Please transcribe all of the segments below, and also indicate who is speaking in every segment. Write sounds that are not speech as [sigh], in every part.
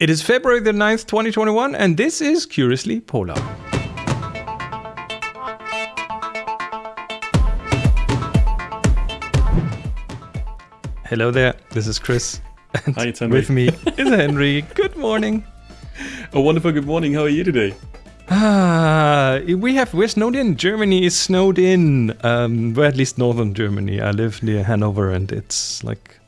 Speaker 1: It is February the 9th, 2021, and this is Curiously Polar. Hello there, this is Chris. And [laughs]
Speaker 2: Hi, it's Henry.
Speaker 1: With me [laughs] is Henry. Good morning.
Speaker 2: A wonderful good morning. How are you today?
Speaker 1: Ah, we have we're snowed in. Germany is snowed in. Um, well, at least northern Germany. I live near Hanover, and it's like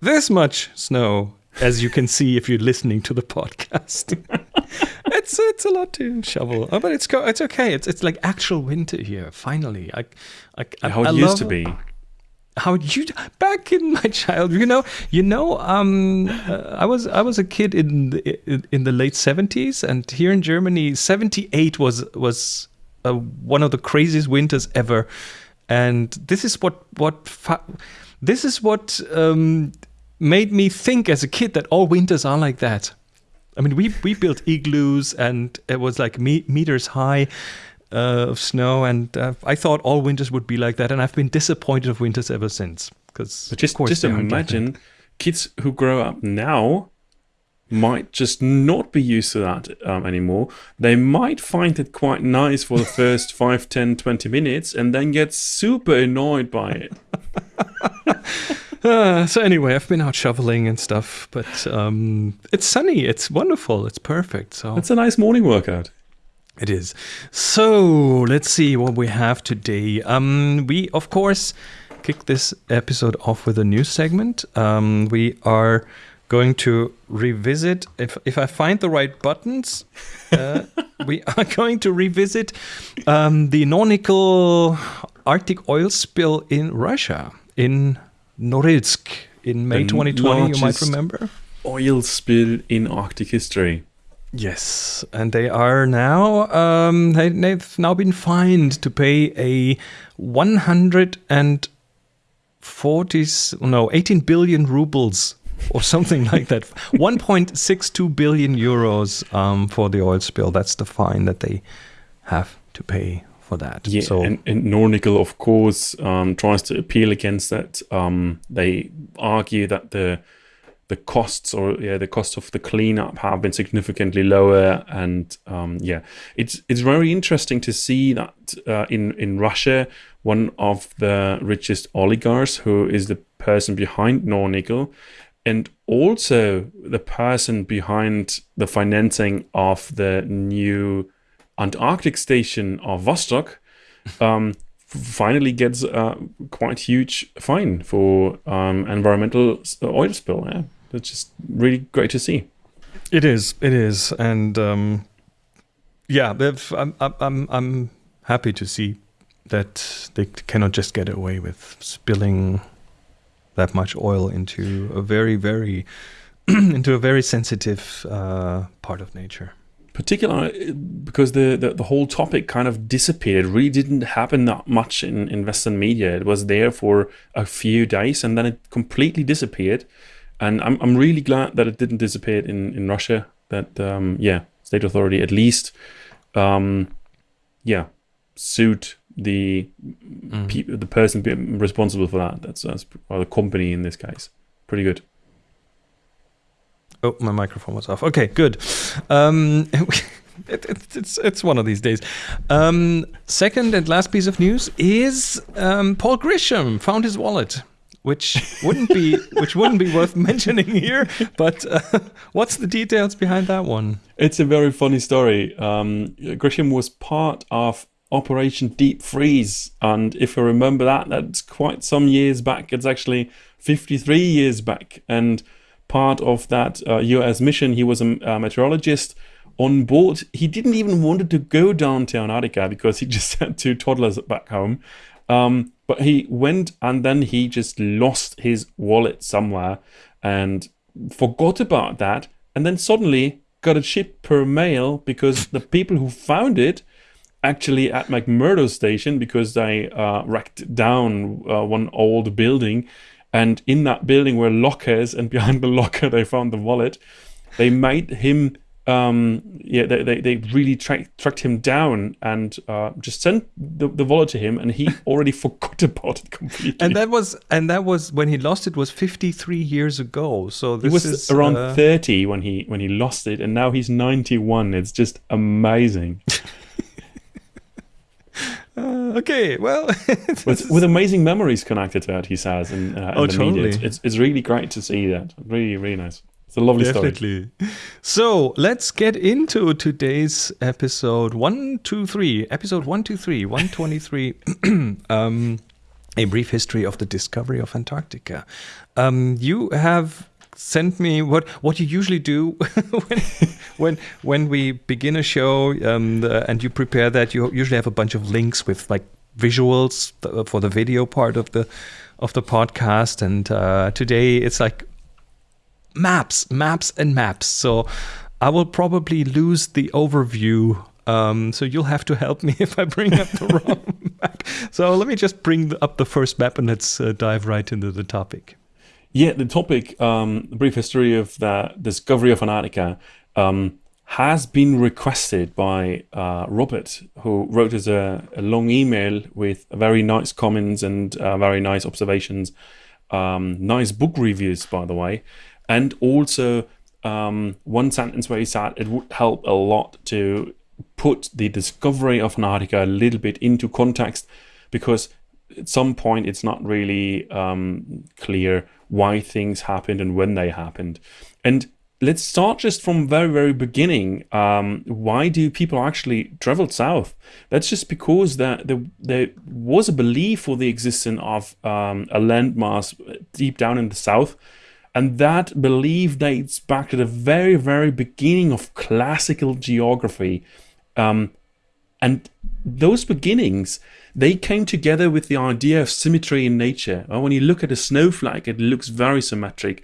Speaker 1: this much snow, as you can see if you're listening to the podcast. [laughs] it's it's a lot to shovel, oh, but it's go, it's okay. It's it's like actual winter here. Finally, I, I, I
Speaker 2: How it
Speaker 1: I
Speaker 2: used to be.
Speaker 1: how you back in my child you know you know um uh, i was i was a kid in the, in, in the late 70s and here in germany 78 was was uh, one of the craziest winters ever and this is what what fa- this is what um made me think as a kid that all winters are like that i mean we we built igloos and it was like me- meters high uh, of snow, and uh, I thought all winters would be like that, and I've been disappointed of winters ever since. Because
Speaker 2: just just imagine kids who grow up now might just not be used to that um, anymore. They might find it quite nice for the first [laughs] 5, 10, 20 minutes and then get super annoyed by it. [laughs]
Speaker 1: Uh, so anyway, I've been out shoveling and stuff, but um, it's sunny. It's wonderful. It's perfect. So
Speaker 2: it's a nice morning workout.
Speaker 1: It is. So let's see what we have today. Um, we of course kick this episode off with a new segment. Um, we are going to revisit if if I find the right buttons. Uh, [laughs] we are going to revisit um, the Nornickel Arctic oil spill in Russia in Norilsk in May
Speaker 2: The
Speaker 1: 2020. You might remember.
Speaker 2: Oil spill in Arctic history.
Speaker 1: Yes, and they are now um, they, they've now been fined to pay a one hundred and forty no eighteen billion rubles or something [laughs] like that, one point six two billion euros um, for the oil spill. That's the fine that they have to pay for that.
Speaker 2: Yeah,
Speaker 1: so
Speaker 2: and, and Nornickel, of course, um, tries to appeal against that. Um, they argue that the the costs or yeah the cost of the cleanup have been significantly lower, and um, yeah, it's it's very interesting to see that uh, in in Russia, one of the richest oligarchs, who is the person behind Nornickel, and also the person behind the financing of the new Antarctic station of Vostok um, finally gets a quite huge fine for um, environmental oil spill. Yeah, that's just really great to see.
Speaker 1: It is. It is, and um, yeah, I'm, I'm, I'm, I'm happy to see that they cannot just get away with spilling that much oil into a very, very, [clears throat] into a very sensitive uh, part of nature.
Speaker 2: Particularly because the, the, the whole topic kind of disappeared. Really didn't happen that much in, in Western media. It was there for a few days and then it completely disappeared. And I'm, I'm really glad that it didn't disappear in, in Russia. That, um, yeah, state authority at least, um, yeah, sued the pe- the person responsible for that. That's, that's or the company in this case. Pretty good.
Speaker 1: Oh, my microphone was off. Okay, good. Um, [laughs] it, it, it's it's one of these days. Um, second and last piece of news is um, Paul Grisham found his wallet, which wouldn't be [laughs] which wouldn't be worth mentioning here. But uh, [laughs] what's the details behind that one?
Speaker 2: It's a very funny story. Um, Grisham was part of Operation Deep Freeze, and if you remember that, that's quite some years back. It's actually 53 years back, and part of that uh, U.S. mission, he was a, a meteorologist on board. He didn't even wanted to go down to Antarctica because he [laughs] just had two toddlers back home. Um, but he went, and then he just lost his wallet somewhere, and forgot about that, and then suddenly got it shipped per mail because the people who found it actually at McMurdo station because they uh, racked down uh, one old building and in that building were lockers and behind the [laughs] locker they found the wallet they made him um, yeah, they, they, they really tra- tracked him down and uh, just sent the, the wallet to him, and he [laughs] already forgot about it completely.
Speaker 1: And that was and that was when he lost it was 53 years ago. So this
Speaker 2: he was
Speaker 1: is
Speaker 2: around
Speaker 1: uh,
Speaker 2: 30 when he when he lost it, and now he's 91. It's just amazing. [laughs]
Speaker 1: okay, well, [laughs]
Speaker 2: with, with amazing memories connected to it, he says, and, uh,
Speaker 1: Oh, totally.
Speaker 2: It's, it's, it's really great to see that. Really, really nice. It's a lovely story.
Speaker 1: Definitely. So let's get into today's episode one, two, three. Episode one, two, three, 123. [clears throat] um, a brief history of the discovery of Antarctica. Um, you have sent me what what you usually do [laughs] when when when we begin a show um, the, and you prepare that. You usually have a bunch of links with like visuals for the video part of the of the podcast. And uh, today it's like maps, maps, and maps. So I will probably lose the overview. Um, so you'll have to help me [laughs] if I bring up the wrong [laughs] map. So let me just bring up the first map and let's uh, dive right into the topic.
Speaker 2: Yeah, the topic, um, the brief history of the discovery of Antarctica, um, has been requested by uh, Robert, who wrote us a, a long email with very nice comments and uh, very nice observations, um, nice book reviews, by the way, and also um, one sentence where he said it would help a lot to put the discovery of Antarctica a little bit into context because at some point it's not really um, clear why things happened and when they happened. And let's start just from very very beginning. Um, why do people actually travel south? That's just because that there, there was a belief for the existence of um, a landmass deep down in the south. And that belief dates back to the very, very beginning of classical geography. Um, and those beginnings, they came together with the idea of symmetry in nature. Well, when you look at a snowflake, it looks very symmetric.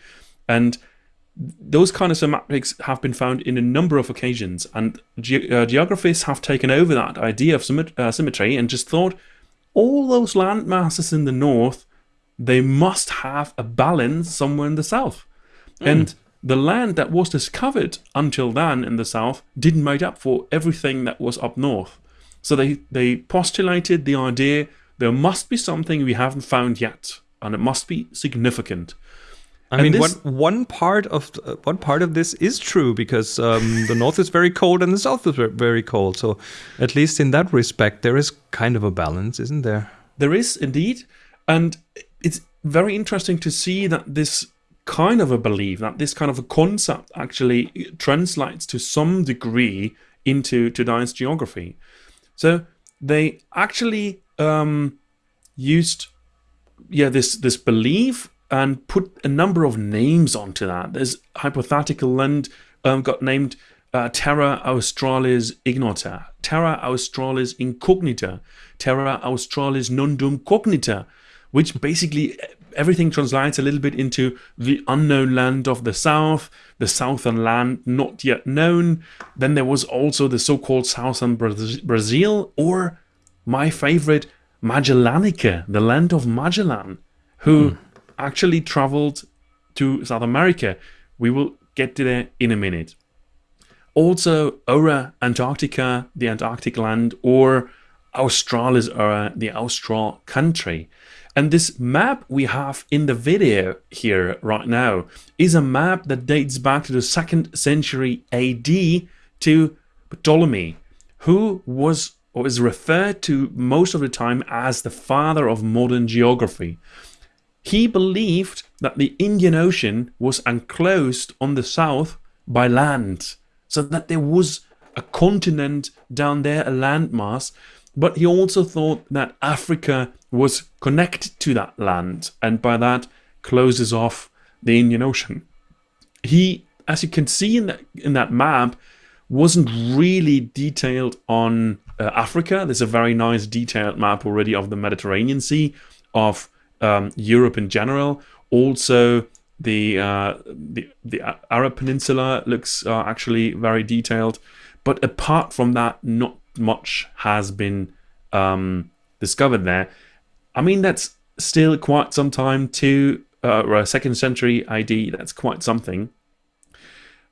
Speaker 2: And those kind of symmetrics have been found in a number of occasions. And ge- uh, geographists have taken over that idea of symmet- uh, symmetry and just thought all those land masses in the north, they must have a balance somewhere in the south. And the land that was discovered until then in the south didn't make up for everything that was up north. So they, they postulated the idea there must be something we haven't found yet, and it must be significant.
Speaker 1: I
Speaker 2: And
Speaker 1: mean,
Speaker 2: this-
Speaker 1: one one part of uh, one part of this is true because um, [laughs] the north is very cold and the south is very cold. So, at least in that respect, there is kind of a balance, isn't there?
Speaker 2: There is indeed, and it's very interesting to see that this kind of a belief, that this kind of a concept actually translates to some degree into today's geography. So they actually um, used, yeah, this this belief and put a number of names onto that. There's hypothetical land um, got named uh, Terra Australis ignota, Terra Australis incognita, Terra Australis nondum cognita, which basically everything translates a little bit into the unknown land of the south, the southern land not yet known. Then there was also the so-called southern Braz- Brazil, or my favorite, Magellanica, the land of Magellan, who hmm. actually traveled to South America. We will get to there in a minute. Also, Ora Antarctica, the Antarctic land, or Australis Ora, the Austral country. And this map we have in the video here right now is a map that dates back to the second century AD to Ptolemy, who was or is referred to most of the time as the father of modern geography. He believed that the Indian Ocean was enclosed on the south by land, so that there was a continent down there, a landmass. But he also thought that Africa was connected to that land, and by that closes off the Indian Ocean. He, as you can see in that in that map, wasn't really detailed on uh, Africa. There's a very nice detailed map already of the Mediterranean Sea, of um, Europe in general. Also, the uh, the the Arab Peninsula looks uh, actually very detailed. But apart from that, not much has been um, discovered there. I mean, that's still quite some time to uh, a second century AD. That's quite something.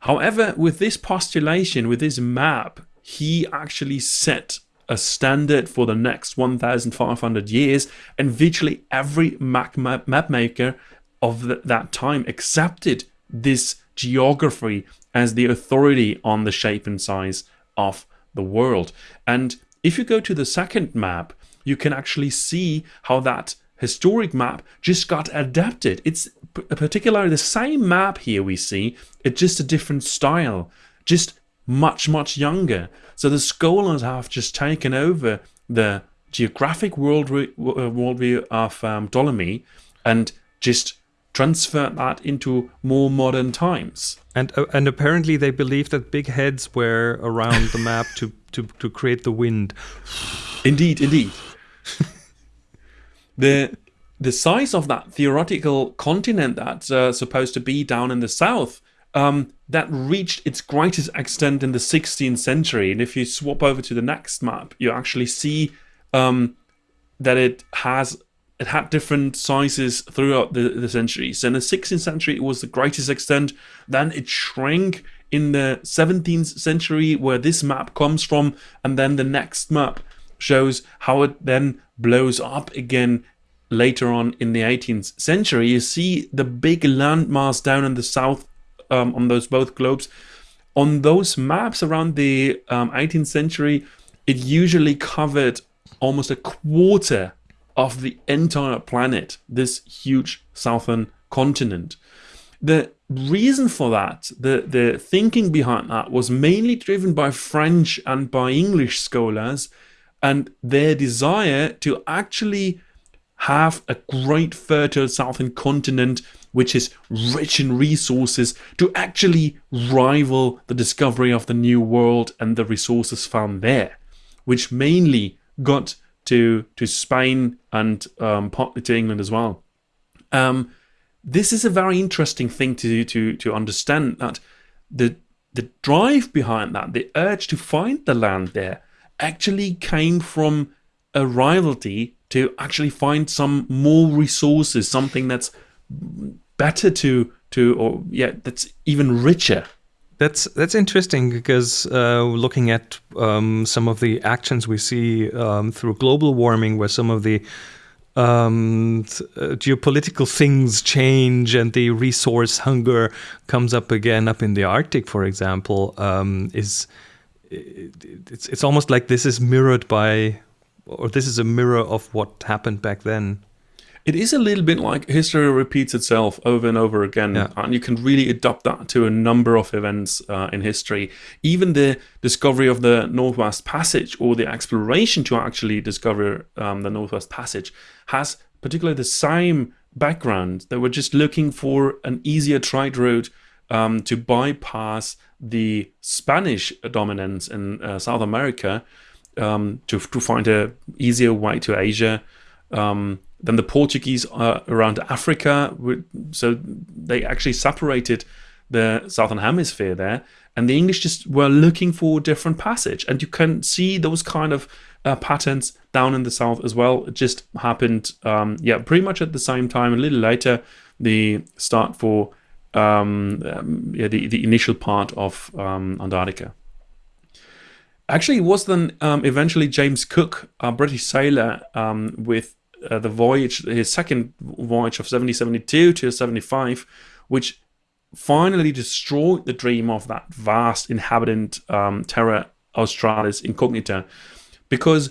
Speaker 2: However, with this postulation, with this map, he actually set a standard for the next 1,500 years, and virtually every map, map, map maker of the, that time accepted this geography as the authority on the shape and size of the world. And if you go to the second map, you can actually see how that historic map just got adapted. It's particularly the same map here we see, it's just a different style, just much, much younger. So the scholars have just taken over the geographic uh, worldview of um, Ptolemy and just transferred that into more modern times.
Speaker 1: And uh, and apparently they believe that big heads were around the map to, to, to create the wind.
Speaker 2: Indeed, indeed. the the size of that theoretical continent that's uh, supposed to be down in the south um, that reached its greatest extent in the 16th century. And if you swap over to the next map, you actually see um, that it has it had different sizes throughout the, the centuries. In the 16th century, it was the greatest extent. Then it shrank in the 17th century, where this map comes from, and then the next map shows how it then blows up again later on in the 18th century. You see the big landmass down in the south um, on those both globes. On those maps around the um, 18th century, it usually covered almost a quarter of the entire planet, this huge southern continent. The reason for that, the, the thinking behind that, was mainly driven by French and by English scholars and their desire to actually have a great fertile southern continent which is rich in resources to actually rival the discovery of the new world and the resources found there which mainly got to to Spain and um, partly to England as well um, this is a very interesting thing to to to understand that the the drive behind that the urge to find the land there actually came from a rivalry to actually find some more resources, something that's better to to or yeah, that's even richer.
Speaker 1: That's that's interesting because uh, looking at um, some of the actions we see um, through global warming, where some of the um, uh, geopolitical things change and the resource hunger comes up again up in the Arctic, for example, um, is it's it's almost like this is mirrored by or this is a mirror of what happened back then.
Speaker 2: It is a little bit like history repeats itself over and over again, yeah. and you can really adopt that to a number of events uh, in history. Even the discovery of the Northwest Passage or the exploration to actually discover um, the Northwest Passage has particularly the same background. They were just looking for an easier trade route um, to bypass the Spanish dominance in uh, South America um, to, to find a easier way to Asia. Um, then the Portuguese are around Africa, so they actually separated the southern hemisphere there, and the English just were looking for a different passage, and you can see those kind of uh, patterns down in the south as well. It just happened, um, yeah, pretty much at the same time. A little later, the start for um, um yeah, the the initial part of um, Antarctica. Actually, it was then um, eventually James Cook, a British sailor, um, with uh, the voyage, his second voyage of 1772 to 75, which finally destroyed the dream of that vast inhabitant um, Terra Australis Incognita, because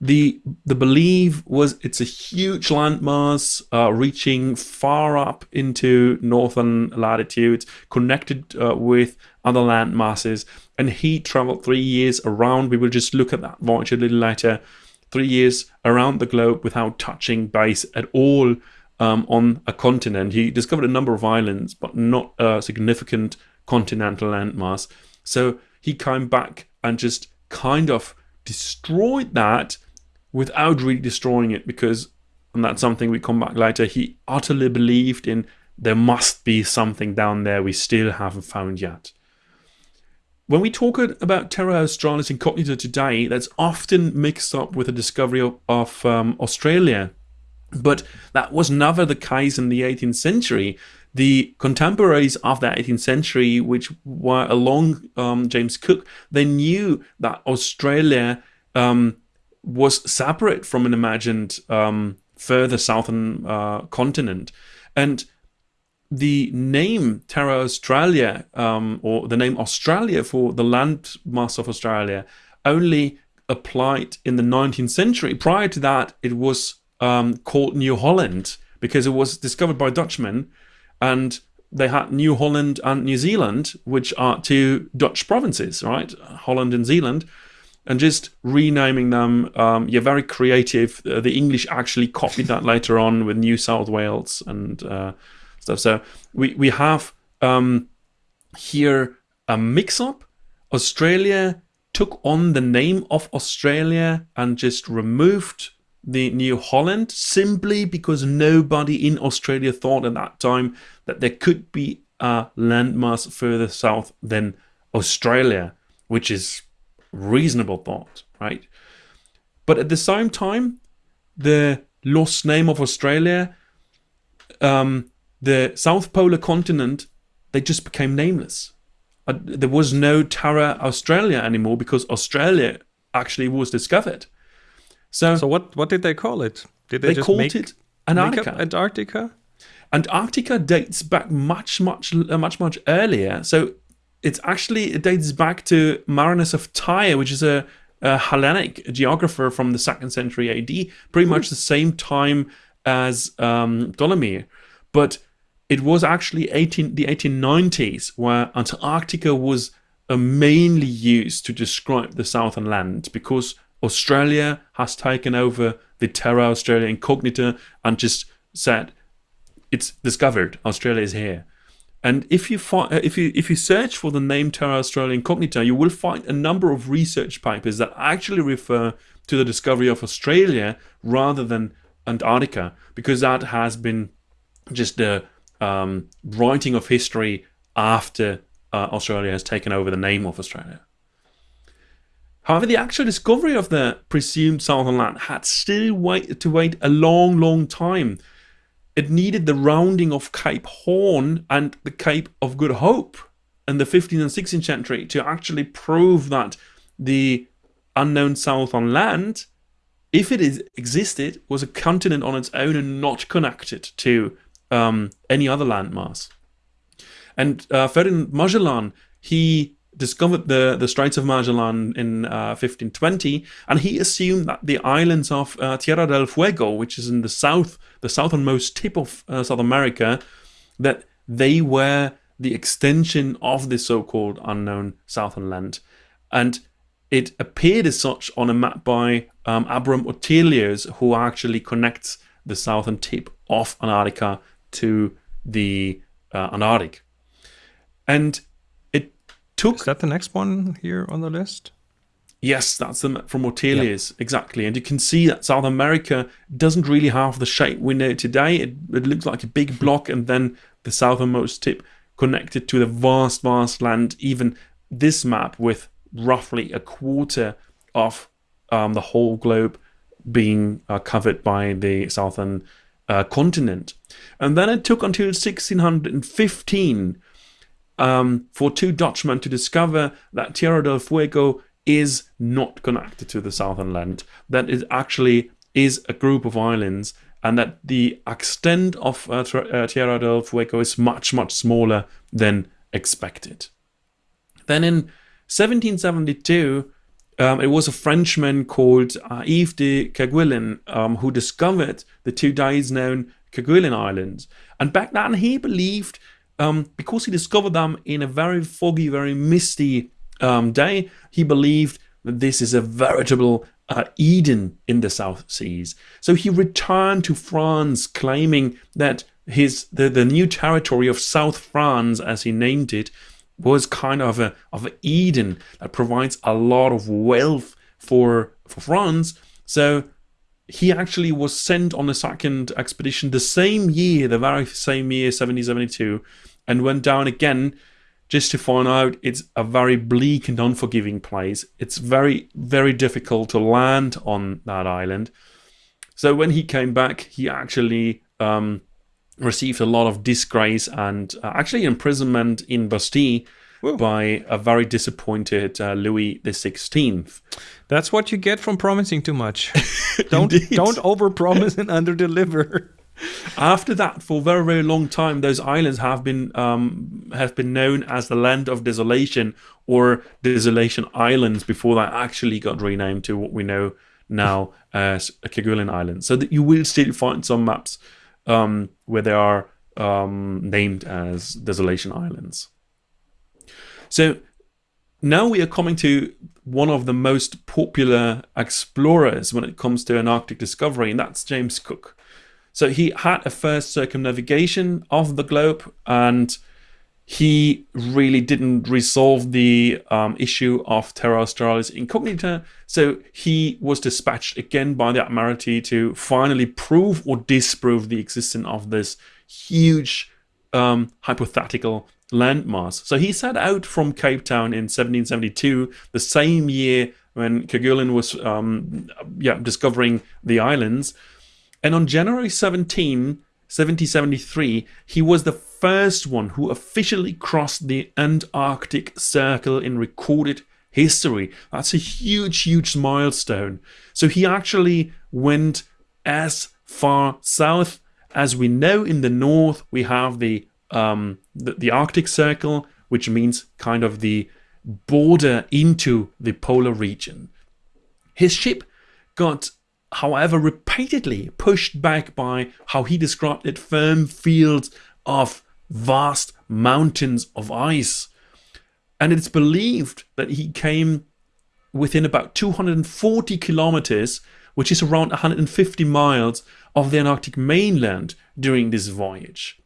Speaker 2: the the belief was it's a huge landmass uh, reaching far up into northern latitudes, connected uh, with other landmasses. And he traveled three years around. We will just look at that voyage a little later. Three years around the globe without touching base at all um, on a continent. He discovered a number of islands, but not a significant continental landmass. So he came back and just kind of destroyed that without really destroying it because and that's something we come back later he utterly believed in there must be something down there we still haven't found yet when we talk about Terra Australis Incognita today, that's often mixed up with the discovery of, of um, Australia. But that was never the case in the 18th century. the contemporaries of the 18th century, which were along um, James Cook, they knew that Australia um, was separate from an imagined um, further southern uh, continent. And the name Terra Australia, um, or the name Australia for the landmass of Australia, only applied in the 19th century. Prior to that, it was um, called New Holland because it was discovered by Dutchmen and they had New Holland and New Zealand, which are two Dutch provinces, right? Holland and Zealand, and just renaming them. Um, you're very creative. Uh, the English actually copied that later on with New South Wales and uh, stuff. So we we have um, here a mix-up. Australia took on the name of Australia and just removed the New Holland simply because nobody in Australia thought at that time that there could be a landmass further south than Australia, which is reasonable thought, right? But at the same time, the lost name of Australia, um, the South Polar continent, they just became nameless. Uh, there was no Terra Australia anymore because Australia actually was discovered.
Speaker 1: So, so what what did they call it? Did
Speaker 2: they, they called it Antarctica?
Speaker 1: Antarctica.
Speaker 2: Antarctica dates back much much uh, much much earlier. So it's actually it dates back to Marinus of Tyre, which is a, a Hellenic geographer from the second century AD, pretty much the same time as um, Ptolemy. But it was actually 18, the 1890s where Antarctica was uh, mainly used to describe the southern land because Australia has taken over the Terra Australia Incognita and just said it's discovered Australia is here. And if you find, uh, if you if you search for the name Terra Australia Incognita, you will find a number of research papers that actually refer to the discovery of Australia rather than Antarctica, because that has been just the um, writing of history after uh, Australia has taken over the name of Australia. However, the actual discovery of the presumed southern land had still wait, to wait a long, long time. It needed the rounding of Cape Horn and the Cape of Good Hope in the 15th and 16th century to actually prove that the unknown southern land, if it is, existed, was a continent on its own and not connected to um, any other landmass. And uh, Ferdinand Magellan, he discovered the, the Straits of Magellan in uh, 1520, and he assumed that the islands of uh, Tierra del Fuego, which is in the south, the southernmost tip of uh, South America, that they were the extension of the so-called unknown southern land. And it appeared as such on a map by um, Abram Ortelius, who actually connects the southern tip of Antarctica to the uh, Antarctic. And it
Speaker 1: took. Is that the next one here on the list?
Speaker 2: Yes, that's the from Ortelius, yep. exactly. And you can see that South America doesn't really have the shape we know today. It, it looks like a big block, and then the southernmost tip connected to the vast, vast land. Even this map with roughly a quarter of um, the whole globe being uh, covered by the southern uh, continent. And then it took until 1615 um, for two Dutchmen to discover that Tierra del Fuego is not connected to the southern land, that it actually is a group of islands, and that the extent of uh, uh, Tierra del Fuego is much, much smaller than expected. Then in 1772, um, it was a Frenchman called uh, Yves de Kerguelen um, who discovered the two days known Kerguelen Islands. And back then he believed um, because he discovered them in a very foggy, very misty um, day, he believed that this is a veritable uh, Eden in the South Seas. So he returned to France, claiming that his the, the new territory of South France, as he named it, was kind of a of Eden that provides a lot of wealth for for France. So he actually was sent on a second expedition the same year, the very same year, 1772, and went down again just to find out it's a very bleak and unforgiving place. It's very, very difficult to land on that island. So when he came back, he actually um, received a lot of disgrace and uh, actually imprisonment in Bastille
Speaker 1: Whoa.
Speaker 2: by a very disappointed uh, Louis XVI.
Speaker 1: That's what you get from promising too much. [laughs] don't don't overpromise and underdeliver.
Speaker 2: After that, for a very very long time, those islands have been um, have been known as the Land of Desolation or Desolation Islands before that actually got renamed to what we know now as Kerguelen Islands. So that you will still find some maps um, where they are um, named as Desolation Islands. So now we are coming to one of the most popular explorers when it comes to an Arctic discovery, and that's James Cook. So he had a first circumnavigation of the globe, and he really didn't resolve the um, issue of Terra Australis Incognita. So he was dispatched again by the Admiralty to finally prove or disprove the existence of this huge um, hypothetical landmass. So he set out from Cape Town in 1772, the same year when Kerguelen was um, yeah, discovering the islands. And on January 17, 1773, he was the first one who officially crossed the Antarctic Circle in recorded history. That's a huge, huge milestone. So he actually went as far south as we know in the north. We have the um, the, the Arctic Circle, which means kind of the border into the polar region. His ship got however, repeatedly pushed back by how he described it firm fields of vast mountains of ice. And it's believed that he came within about 240 kilometers, which is around 150 miles, of the Antarctic mainland during this voyage.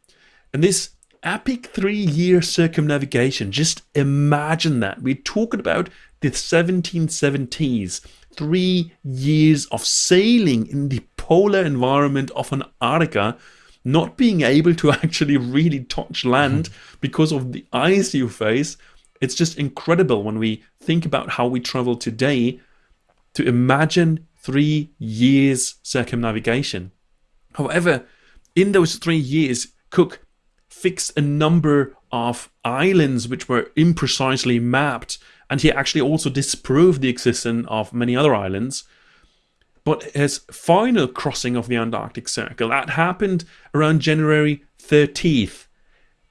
Speaker 2: And this epic three year circumnavigation, just imagine that. We're talking about the 1770s three years of sailing in the polar environment of Antarctica, not being able to [laughs] actually really touch land mm-hmm. because of the ice you face. It's just incredible when we think about how we travel today to imagine three years circumnavigation. However, in those three years, Cook fixed a number of islands which were imprecisely mapped and he actually also disproved the existence of many other islands. But his final crossing of the Antarctic Circle, that happened around January 13th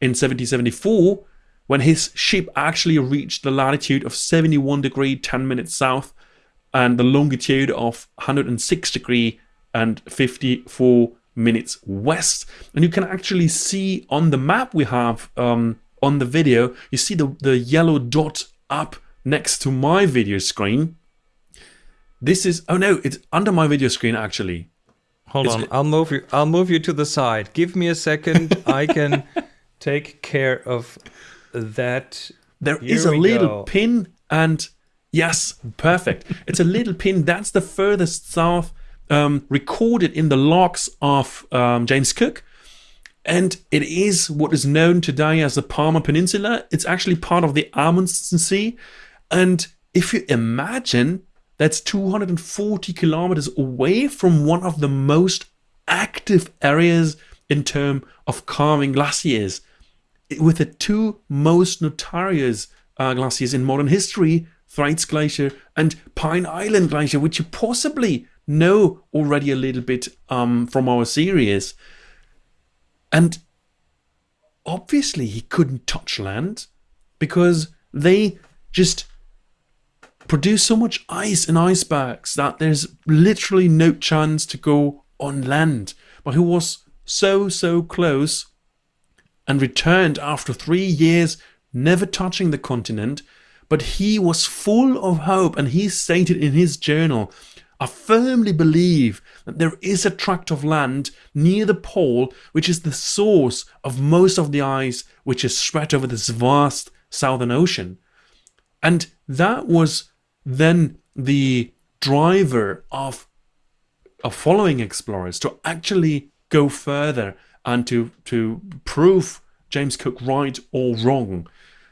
Speaker 2: in 1774, when his ship actually reached the latitude of 71 degree 10 minutes south and the longitude of 106 degree and 54 minutes west. And you can actually see on the map we have um, on the video, you see the, the yellow dot up next to my video screen. This is oh no, it's under my video screen actually.
Speaker 1: Hold on, I'll move you. I'll move you to the side. Give me a second. [laughs] I can take care of that.
Speaker 2: There Here is a little go. pin, and yes, perfect. it's a little pin. That's the furthest south um, recorded in the logs of um, James Cook. And it is what is known today as the Palmer Peninsula. It's actually part of the Amundsen Sea. And if you imagine that's 240 kilometers away from one of the most active areas in terms of calving glaciers, with the two most notorious uh, glaciers in modern history, Thwaites Glacier and Pine Island Glacier, which you possibly know already a little bit um, from our series. And obviously, he couldn't touch land because they just produce so much ice and icebergs that there's literally no chance to go on land. But he was so, so close and returned after three years, never touching the continent. But he was full of hope, and he stated in his journal I firmly believe that there is a tract of land near the pole which is the source of most of the ice which is spread over this vast southern ocean. And that was then the driver of, of following explorers to actually go further and to, to prove James Cook right or wrong.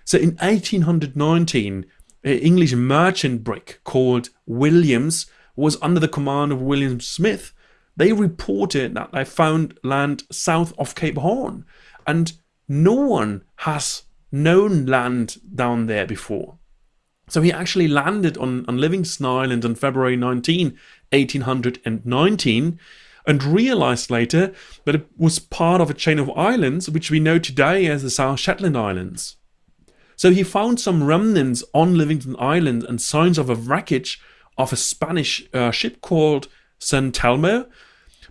Speaker 2: So in 1819, an English merchant brig called Williams was under the command of William Smith, they reported that they found land south of Cape Horn, and no one has known land down there before. So he actually landed on, on Livingston Island on February 19, 1819, and realized later that it was part of a chain of islands which we know today as the South Shetland Islands. So he found some remnants on Livingston Island and signs of a wreckage of a Spanish uh, ship called San Telmo,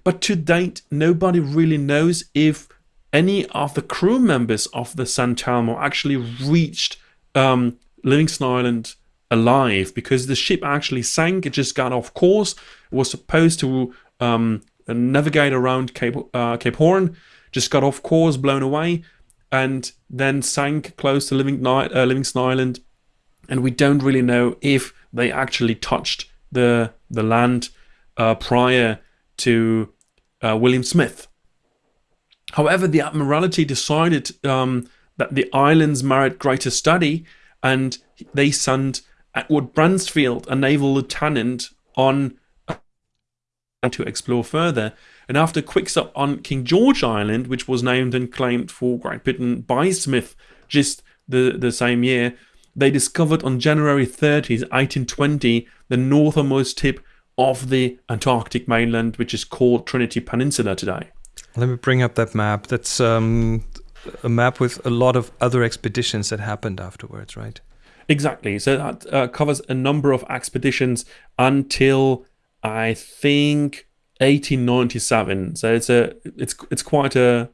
Speaker 2: but to date nobody really knows if any of the crew members of the San Telmo actually reached um, Livingston Island alive because the ship actually sank. It just got off course. It was supposed to um, navigate around Cape, uh, Cape Horn, just got off course, blown away, and then sank close to Livingston, uh, Livingston Island. And we don't really know if they actually touched the the land uh, prior to uh, William Smith. However, the Admiralty decided um, that the islands merit greater study and they sent Edward Bransfield, a naval lieutenant, on to explore further. And after a quick stop on King George Island, which was named and claimed for Great Britain by Smith just the, the same year, they discovered on January 30th, 1820, the northernmost tip of the Antarctic mainland, which is called Trinity Peninsula today.
Speaker 1: Let me bring up that map. That's um, a map with a lot of other expeditions that happened afterwards, right?
Speaker 2: Exactly. So that uh, covers a number of expeditions until I think 1897. So it's a it's it's quite a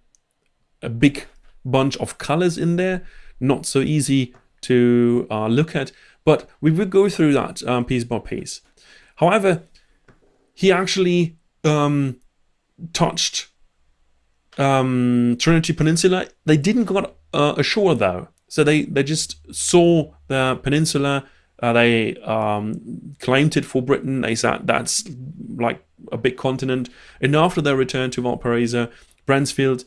Speaker 2: a big bunch of colors in there. Not so easy to uh, look at, but we will go through that um, piece by piece. However, he actually um, touched um, Trinity Peninsula. They didn't got uh, ashore though. So they, they just saw the peninsula. Uh, they um, claimed it for Britain. They said that's like a big continent. And after their return to Valparaiso, Bransfield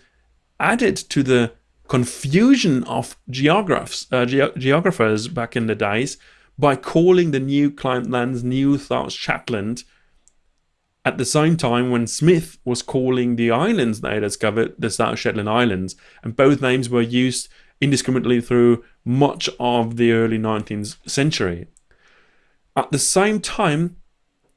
Speaker 2: added to the confusion of geographers, uh, ge geographers back in the days by calling the new client lands New South Shetland at the same time when Smith was calling the islands they had discovered the South Shetland Islands, and both names were used indiscriminately through much of the early 19th century. At the same time,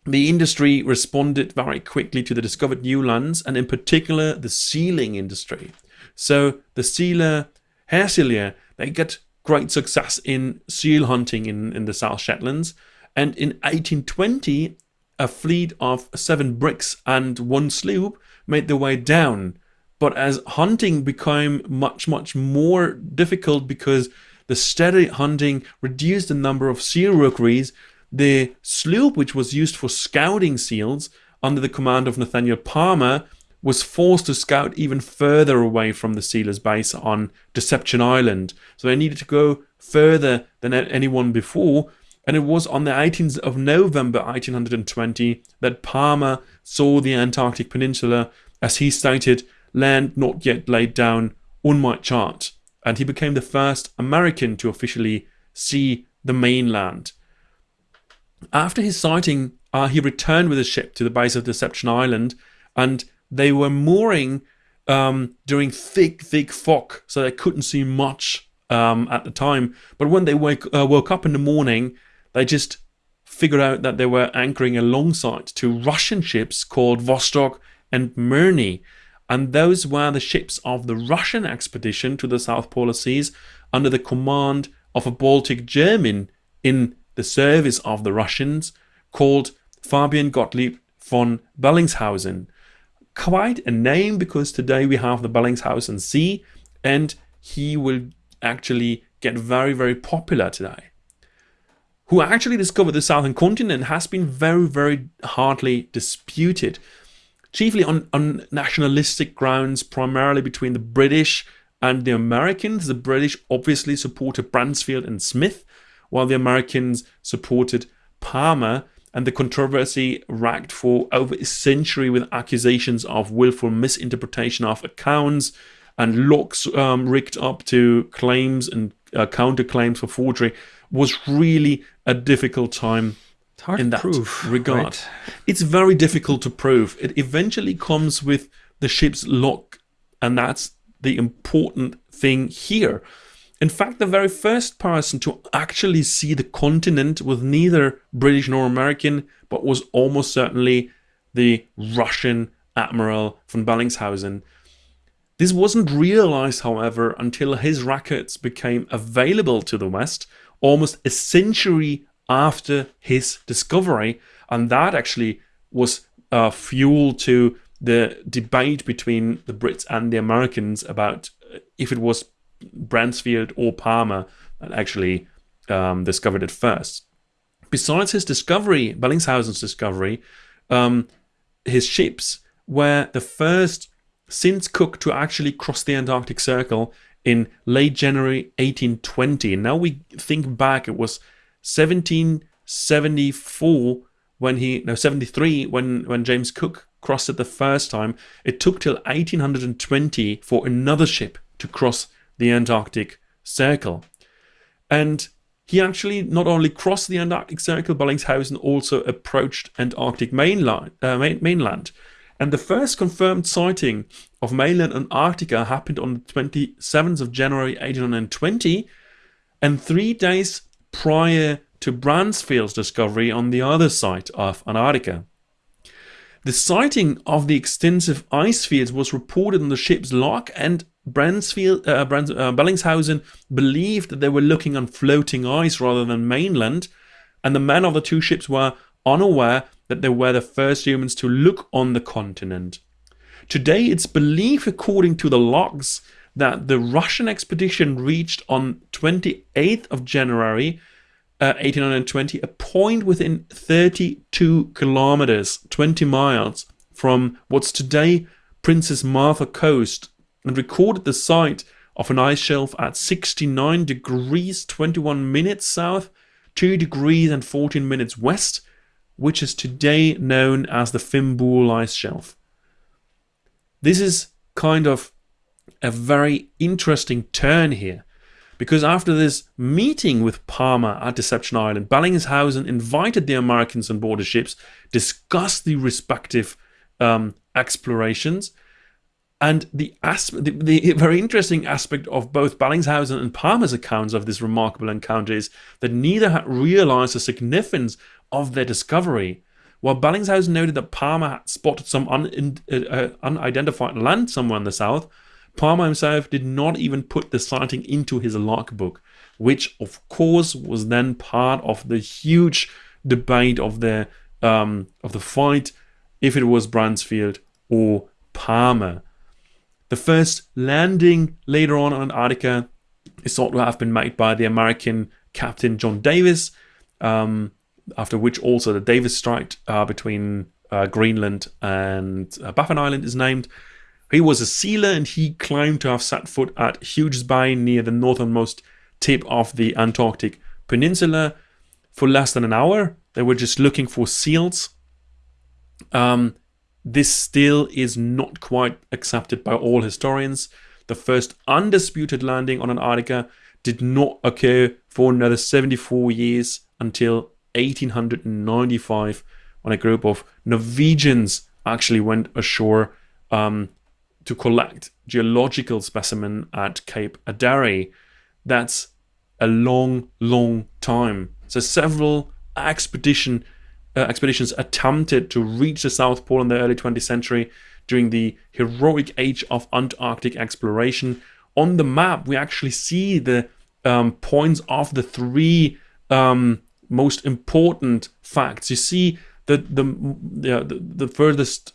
Speaker 2: the industry responded very quickly to the discovered new lands, and in particular the sealing industry. So the sealer, hair sealer, they get great success in seal hunting in, in the South Shetlands. And in 1820, a fleet of seven bricks and one sloop made their way down but as hunting became much, much more difficult because the steady hunting reduced the number of seal rookeries, the sloop, which was used for scouting seals under the command of Nathaniel Palmer, was forced to scout even further away from the sealers' base on Deception Island. So they needed to go further than anyone before. And it was on the 18th of November 1820 that Palmer saw the Antarctic Peninsula, as he stated, land not yet laid down on my chart, and he became the first American to officially see the mainland. After his sighting, uh, he returned with his ship to the base of Deception Island, and they were mooring um, during thick, thick fog, so they couldn't see much um, at the time. But when they wake, uh, woke up in the morning, they just figured out that they were anchoring alongside two Russian ships called Vostok and Mirny and those were the ships of the Russian expedition to the South Polar Seas under the command of a Baltic German in the service of the Russians called Fabian Gottlieb von Bellingshausen. Quite a name because today we have the Bellingshausen Sea and he will actually get very, very popular today. Who actually discovered the southern continent has been very, very hardly disputed chiefly on, on nationalistic grounds, primarily between the British and the Americans. The British obviously supported Bransfield and Smith, while the Americans supported Palmer. And the controversy racked for over a century with accusations of willful misinterpretation of accounts and locks um, rigged up to claims and uh, counterclaims for forgery was really a difficult time in that prove, regard. Right. It's very difficult to prove. It eventually comes with the ship's log, and that's the important thing here. In fact, the very first person to actually see the continent was neither British nor American, but was almost certainly the Russian Admiral von Bellingshausen. This wasn't realized, however, until his records became available to the West almost a century after his discovery, and that actually was uh, fuel to the debate between the Brits and the Americans about if it was Bransfield or Palmer that actually um, discovered it first. Besides his discovery, Bellingshausen's discovery, um, his ships were the first since Cook to actually cross the Antarctic Circle in late January 1820. Now we think back, it was 1774 when he no 73 when when James Cook crossed it the first time. It took till 1820 for another ship to cross the Antarctic Circle. And he actually not only crossed the Antarctic Circle, Bellingshausen also approached Antarctic uh, mainland. And the first confirmed sighting of mainland Antarctica happened on the 27th of January 1820, and three days prior to Bransfield's discovery on the other side of Antarctica. The sighting of the extensive ice fields was reported on the ship's log, and Bransfield, uh, Brans, uh, Bellingshausen believed that they were looking on floating ice rather than mainland, and the men of the two ships were unaware that they were the first humans to look on the continent. Today, it's believed, according to the logs, that the Russian expedition reached on 28th of January uh, 1820 a point within 32 kilometers, 20 miles from what's today Princess Martha Coast and recorded the site of an ice shelf at 69 degrees 21 minutes south, 2 degrees and 14 minutes west, which is today known as the Fimbul ice shelf. This is kind of a very interesting turn here, because after this meeting with Palmer at Deception Island, Bellingshausen invited the Americans on board ships, discussed the respective um, explorations, and the, the, the, very interesting aspect of both Bellingshausen and Palmer's accounts of this remarkable encounter is that neither had realized the significance of their discovery. While Bellingshausen noted that Palmer had spotted some un, uh, uh, unidentified land somewhere in the south, Palmer himself did not even put the sighting into his logbook, which of course was then part of the huge debate of the um, of the fight if it was Bransfield or Palmer. The first landing later on on Antarctica is thought to have been made by the American Captain John Davis, um, after which also the Davis Strait uh, between uh, Greenland and uh, Baffin Island is named. He was a sealer and he claimed to have set foot at Hughes Bay near the northernmost tip of the Antarctic Peninsula for less than an hour. They were just looking for seals. Um, this still is not quite accepted by all historians. The first undisputed landing on Antarctica did not occur for another 74 years until 1895 when a group of Norwegians actually went ashore um, to collect geological specimen at Cape Adare. That's a long, long time. So several expedition uh, expeditions attempted to reach the South Pole in the early 20th century during the heroic age of Antarctic exploration. On the map, we actually see the um, points of the three um, most important facts. You see that the, the, the furthest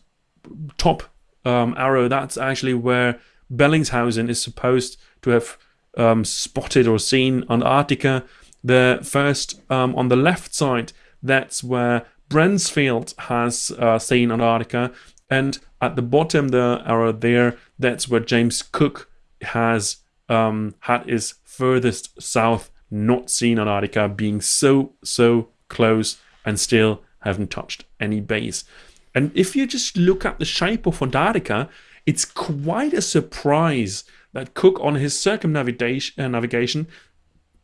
Speaker 2: top um, arrow, that's actually where Bellingshausen is supposed to have um, spotted or seen Antarctica. The first um, on the left side, that's where Bransfield has uh, seen Antarctica, and at the bottom the arrow there, that's where James Cook has um, had his furthest south not seen Antarctica, being so so close and still haven't touched any base. And if you just look at the shape of Antarctica, it's quite a surprise that Cook on his circumnavigation uh, navigation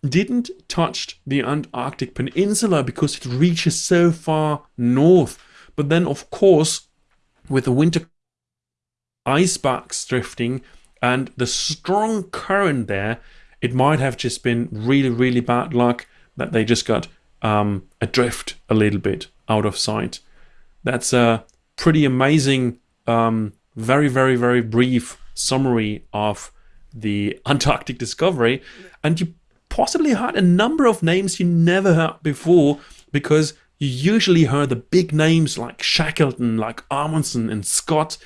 Speaker 2: didn't touch the Antarctic Peninsula because it reaches so far north. But then, of course, with the winter ice packs drifting and the strong current there, it might have just been really, really bad luck that they just got um, adrift a little bit out of sight. That's a pretty amazing, um, very, very, very brief summary of the [laughs] Antarctic discovery. And you possibly heard a number of names you never heard before because you usually heard the big names like Shackleton, like Amundsen and Scott.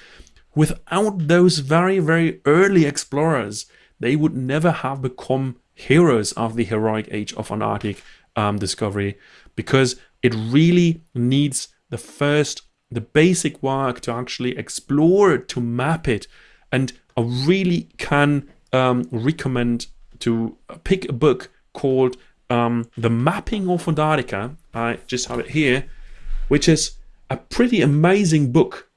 Speaker 2: Without those very, very early explorers, they would never have become heroes of the heroic age of Antarctic um, discovery because it really needs the first, the basic work to actually explore it, to map it. And I really can um, recommend to pick a book called um, The Mapping of Antarctica. I just have it here, which is a pretty amazing book,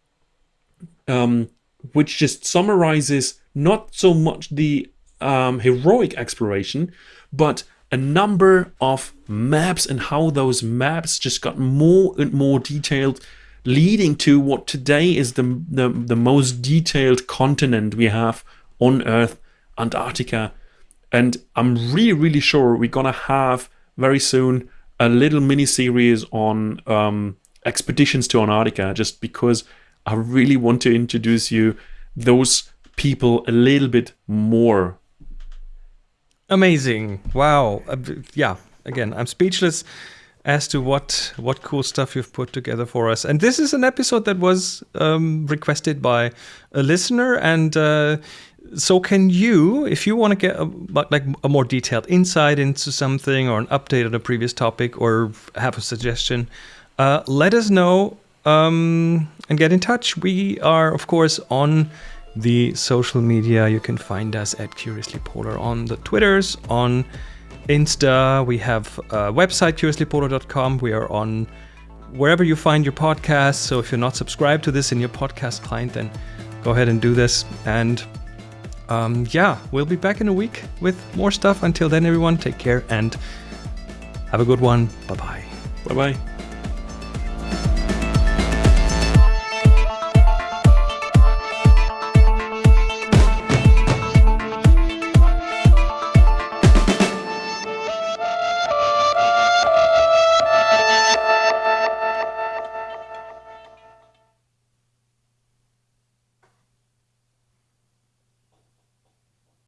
Speaker 2: um, which just summarizes not so much the um, heroic exploration, but a number of maps and how those maps just got more and more detailed leading to what today is the, the, the most detailed continent we have on earth antarctica. And i'm really really sure we're gonna have very soon a little mini series on um, expeditions to antarctica just because i really want to introduce you those people a little bit more
Speaker 1: Amazing. Wow. Uh, yeah. Again, I'm speechless as to what what cool stuff you've put together for us. And this is an episode that was um, requested by a listener, and uh, so can you, if you want to get a, like a more detailed insight into something or an update on a previous topic or have a suggestion, uh, let us know um, and get in touch. We are, of course, on the social media. You can find us at Curiously Polar on the Twitters, on Insta. We have a website, curiouslypolar.com. We are on wherever you find your podcast. So if you're not subscribed to this in your podcast client, then go ahead and do this. And um, yeah, we'll be back in a week with more stuff. Until then, everyone, take care and have a good one. Bye bye.
Speaker 2: Bye bye.